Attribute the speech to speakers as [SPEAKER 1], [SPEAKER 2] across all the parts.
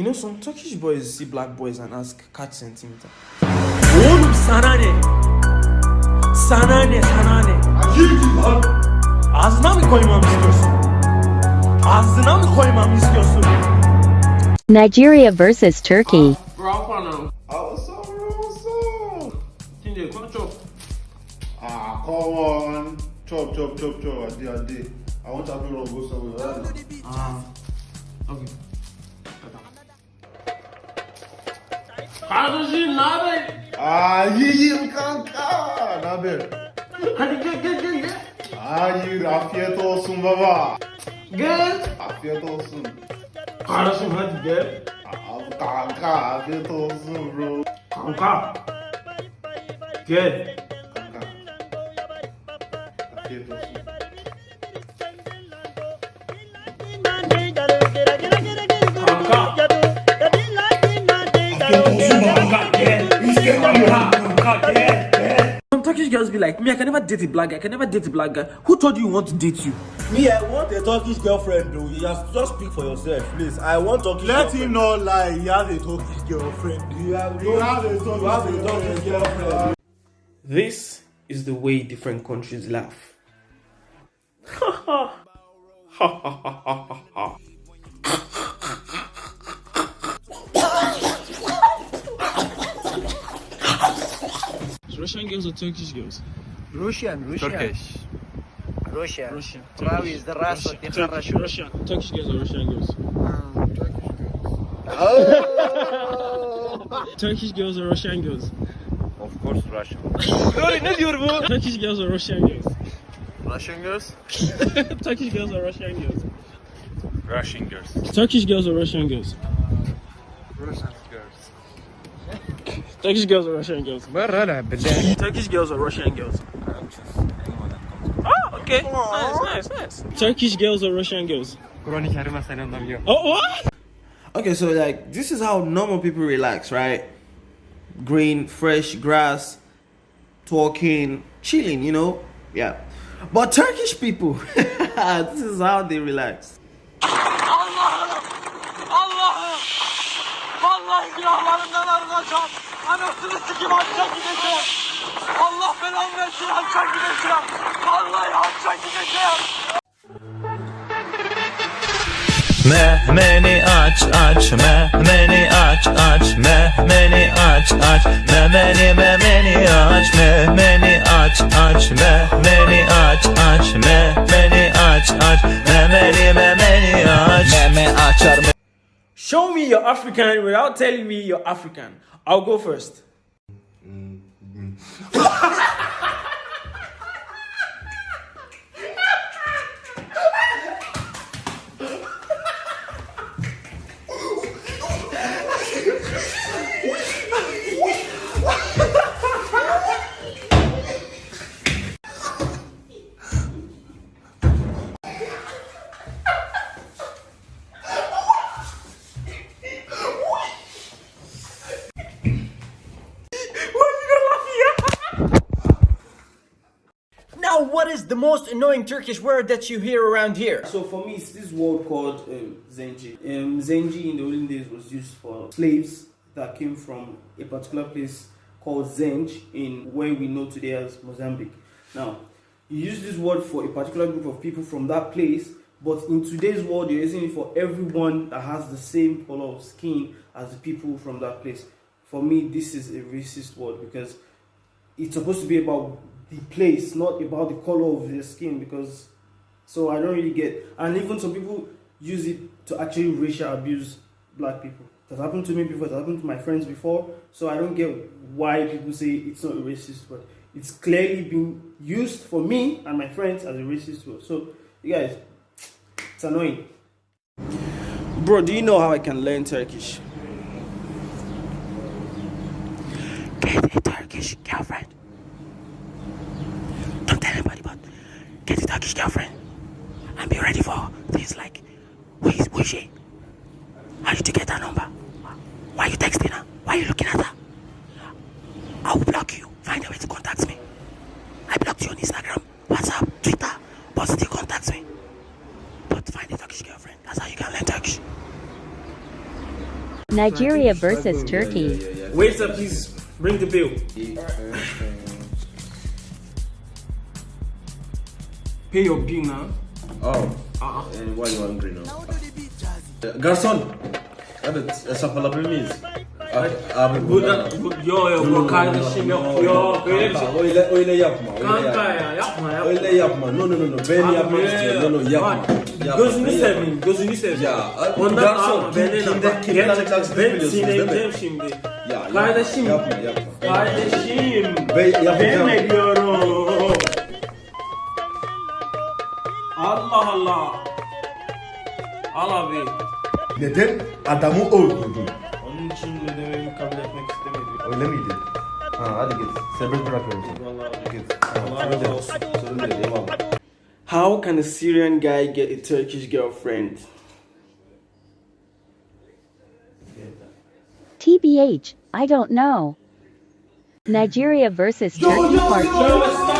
[SPEAKER 1] You know, some Turkish boys see black boys and ask kaç centimeter.
[SPEAKER 2] Oğlum sana ne? Sana ne sana ne? Ağzına mı koymamı istiyorsun? Ağzına mı koymamı istiyorsun?
[SPEAKER 3] Nigeria versus Turkey.
[SPEAKER 1] Rafa now.
[SPEAKER 4] What's up, bro? What's up?
[SPEAKER 1] Tunde, come chop.
[SPEAKER 4] Ah, come on. Chop, chop, chop, chop. I did, I want to have you go somewhere.
[SPEAKER 1] Ah. Okay. Ne haber?
[SPEAKER 4] Ah, yiyeyim kanka. Ne haber?
[SPEAKER 1] Hadi gel gel gel gel.
[SPEAKER 4] Hayır, afiyet olsun baba.
[SPEAKER 1] Gel.
[SPEAKER 4] Afiyet olsun.
[SPEAKER 1] Kardeşim hadi gel.
[SPEAKER 4] Abi kanka, afiyet olsun bro.
[SPEAKER 1] Kanka. Gel.
[SPEAKER 4] Kanka. Afiyet olsun.
[SPEAKER 1] Some Turkish girls be like, me, I can never date a black guy. I can never date a black guy. Who told you you want to date you?
[SPEAKER 2] Me, I want a Turkish girlfriend though. You have just speak for yourself, please. I want Turkish
[SPEAKER 4] Let
[SPEAKER 2] girlfriend.
[SPEAKER 4] him not lie. He has a Turkish girlfriend.
[SPEAKER 2] You have,
[SPEAKER 4] You have a Turkish
[SPEAKER 2] you have a Turkish girlfriend.
[SPEAKER 1] This is the way different countries laugh. Russian girls or Turkish girls?
[SPEAKER 5] Russian, Russian.
[SPEAKER 6] Turkish.
[SPEAKER 5] Travis,
[SPEAKER 1] the
[SPEAKER 5] Russian, Russian, Turkish.
[SPEAKER 1] Russia. Turkish girls or Russian girls? Um, Turkish girls. Oh! Turkish girls or Russian girls?
[SPEAKER 6] Of course Russian. Öyle ne diyor bu?
[SPEAKER 1] Turkish girls or Russian girls?
[SPEAKER 6] Russian girls?
[SPEAKER 1] Turkish girls or Russian girls?
[SPEAKER 6] Russian girls.
[SPEAKER 1] Turkish girls or Russian girls?
[SPEAKER 6] Russian.
[SPEAKER 1] Turkish girls or Russian girls? Turkish girls or Russian girls? Oh, okay. Nice, nice, nice. Turkish girls or Russian girls? Oh, what? Okay, so like this is how normal people relax, right? Green, fresh grass, talking, chilling, you know? Yeah. But Turkish people, this is how they relax. Allah! Allah!
[SPEAKER 2] Vallahi günahlarımdan arınacağım. Anasını sikim hacca gideceğim. Allah belamı versin hacca gideceğim. Vallahi hacca gideceğim.
[SPEAKER 7] Mehmeni aç aç. Mehmeni aç aç. Mehmeni aç aç. Memeni memeni aç. Mehmeni aç aç. Mehmeni aç aç. Mehmeni aç aç. Memeni memeni aç. Meme açar
[SPEAKER 1] Show me you're African without telling me you're African. I'll go first.
[SPEAKER 5] Now, mm, what mm is the most annoying Turkish word that you hear around here?
[SPEAKER 1] So for me, it's this word called um, Zenji. Um, Zenji in the olden days was used for slaves that came from a particular place called Zenj in where we know today as Mozambique. Now, you use this word for a particular group of people from that place, but in today's world, you're using it for everyone that has the same color of skin as the people from that place. For me, this is a racist word because it's supposed to be about the place, not about the color of their skin. Because so I don't really get, and even some people use it to actually racial abuse black people. It has happened to me before. that happened to my friends before. So I don't get why people say it's not racist word. It's clearly been used for me and my friends as a racist word. So you guys, it's annoying. Bro, do you know how I can learn Turkish? Get a Turkish girlfriend. Don't tell anybody, but get a Turkish girlfriend. And be ready for things like, who is, who is she? How did you get her number? Why are you texting her? Why are you looking at her? I will block you. Find a way to contact me. I blocked you on Instagram, WhatsApp, Twitter, but still contact me. But find a Turkish girlfriend. That's how you can learn Turkish.
[SPEAKER 3] Nigeria versus Turkey.
[SPEAKER 1] Waiter, please bring the bill. Pay your bill now.
[SPEAKER 8] Oh. And why you hungry now? Garson. Hadi hesap alabilir miyiz? Abi, abi
[SPEAKER 1] Burada, bu, yo yo bu kardeşim yok yok öyle bir şey.
[SPEAKER 8] Öyle öyle yapma. Öyle
[SPEAKER 1] Kanka
[SPEAKER 8] yapma.
[SPEAKER 1] ya yapma yapma.
[SPEAKER 8] Öyle yapma. No no no no. Ben
[SPEAKER 1] Abi,
[SPEAKER 8] yapmak
[SPEAKER 1] ya,
[SPEAKER 8] istiyorum. No no yapma.
[SPEAKER 1] bak,
[SPEAKER 8] Yapma,
[SPEAKER 1] Gözünü seveyim, gözünü seveyim.
[SPEAKER 8] Ya,
[SPEAKER 1] Ondan
[SPEAKER 8] garson,
[SPEAKER 1] alma,
[SPEAKER 8] kim- kimden- kimden
[SPEAKER 1] Ben
[SPEAKER 8] biliyorsunuz, değil mi?
[SPEAKER 1] sinirleneceğim şimdi.
[SPEAKER 8] Ya,
[SPEAKER 1] Kardeşim.
[SPEAKER 8] Yapma yapma.
[SPEAKER 1] Kardeşim.
[SPEAKER 8] Ben yapacağım.
[SPEAKER 1] Ben. Al abi.
[SPEAKER 4] Neden adamı öldürdün?
[SPEAKER 1] Onun için ne dememi kabul etmek istemedim.
[SPEAKER 4] Öyle miydi? Ha hadi git. Serbest bırakıyorum seni.
[SPEAKER 1] Vallahi
[SPEAKER 4] Git.
[SPEAKER 1] Allah razı olsun.
[SPEAKER 8] Sorun değil eyvallah.
[SPEAKER 1] How can a Syrian guy get a Turkish girlfriend?
[SPEAKER 3] TBH, I don't know. Nigeria versus Turkey Part 2.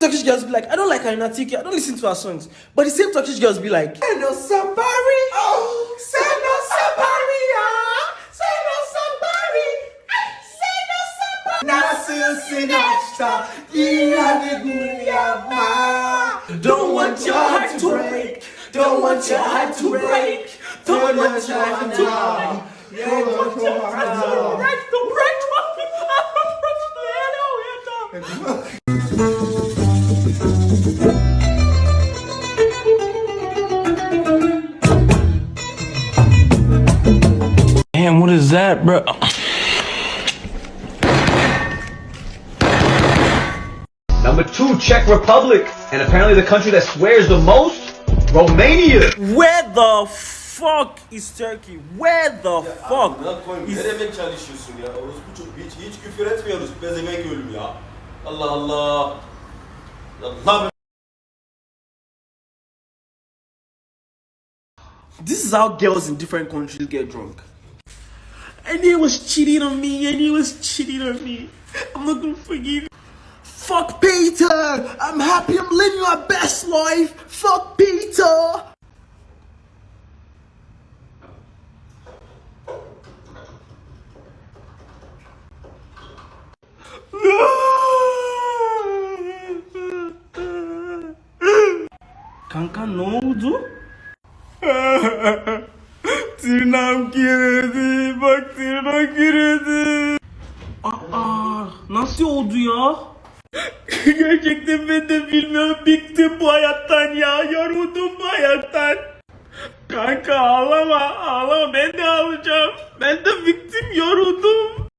[SPEAKER 1] Turkish girls be like, I don't like her Tiki, I don't listen to her songs. But the same Turkish girls be like, Seno Sabari, oh, Sabari. Nasıl Don't want your heart to break, don't want your heart to break, don't want your heart to break. Don't want your heart to break.
[SPEAKER 2] Damn, what is that, bro?
[SPEAKER 5] Czech Republic. And apparently the country that swears the most, Romania.
[SPEAKER 1] Where the fuck is Turkey? Where the fuck is
[SPEAKER 8] Ne demek çalışıyorsun ya? Orospu çok hiç, hiç küfür etmiyoruz. Pezevenk ölüm ya. Allah Allah. Allah
[SPEAKER 1] This is how girls in different countries get drunk. And he was cheating on me, and he was cheating on me. I'm not gonna forgive. Fuck Peter! I'm happy I'm living my best life! Fuck Peter! Kanka ne oldu? Tırnağım kiredi. Bak tırnak kiredi. Aa, nasıl oldu ya? Gerçekten ben de bilmiyorum. Bıktım bu hayattan ya. Yoruldum bu hayattan. Kanka ağlama ağlama ben de ağlayacağım. Ben de bıktım yoruldum